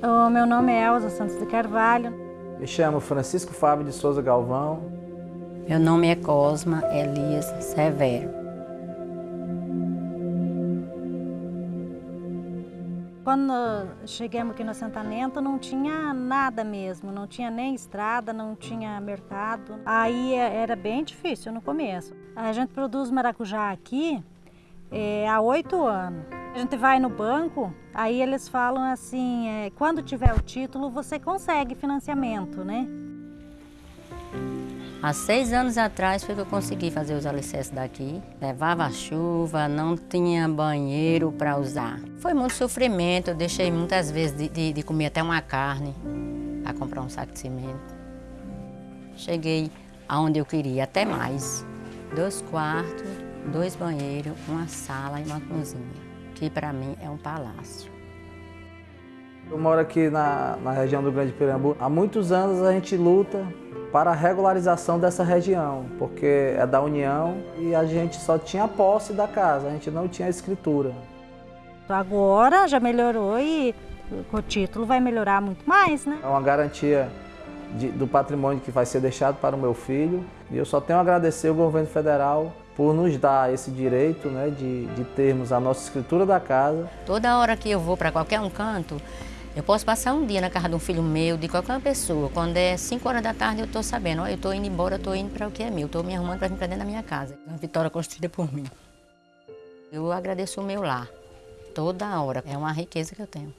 O meu nome é Elza Santos de Carvalho. Me chamo Francisco Fábio de Souza Galvão. Meu nome é Cosma Elias Severo. Quando chegamos aqui no assentamento não tinha nada mesmo, não tinha nem estrada, não tinha mercado. Aí era bem difícil no começo. A gente produz maracujá aqui é, há oito anos. A gente vai no banco, aí eles falam assim, é, quando tiver o título você consegue financiamento, né? Há seis anos atrás foi que eu consegui fazer os alicerces daqui. Levava chuva, não tinha banheiro para usar. Foi muito sofrimento, eu deixei muitas vezes de, de, de comer até uma carne para comprar um saco de cimento. Cheguei aonde eu queria, até mais. Dois quartos, dois banheiros, uma sala e uma cozinha, que para mim é um palácio. Eu moro aqui na, na região do Grande Pirambu. Há muitos anos a gente luta para a regularização dessa região, porque é da União e a gente só tinha a posse da casa, a gente não tinha escritura. Agora já melhorou e com o título vai melhorar muito mais, né? É uma garantia de, do patrimônio que vai ser deixado para o meu filho e eu só tenho a agradecer ao governo federal por nos dar esse direito né, de, de termos a nossa escritura da casa. Toda hora que eu vou para qualquer um canto, eu posso passar um dia na casa de um filho meu, de qualquer pessoa. Quando é 5 horas da tarde, eu estou sabendo, ó, eu estou indo embora, eu estou indo para o que é meu, estou me arrumando para vir para dentro da minha casa. Uma vitória construída por mim. Eu agradeço o meu lar, toda hora. É uma riqueza que eu tenho.